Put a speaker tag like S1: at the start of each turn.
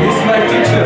S1: this is my teacher.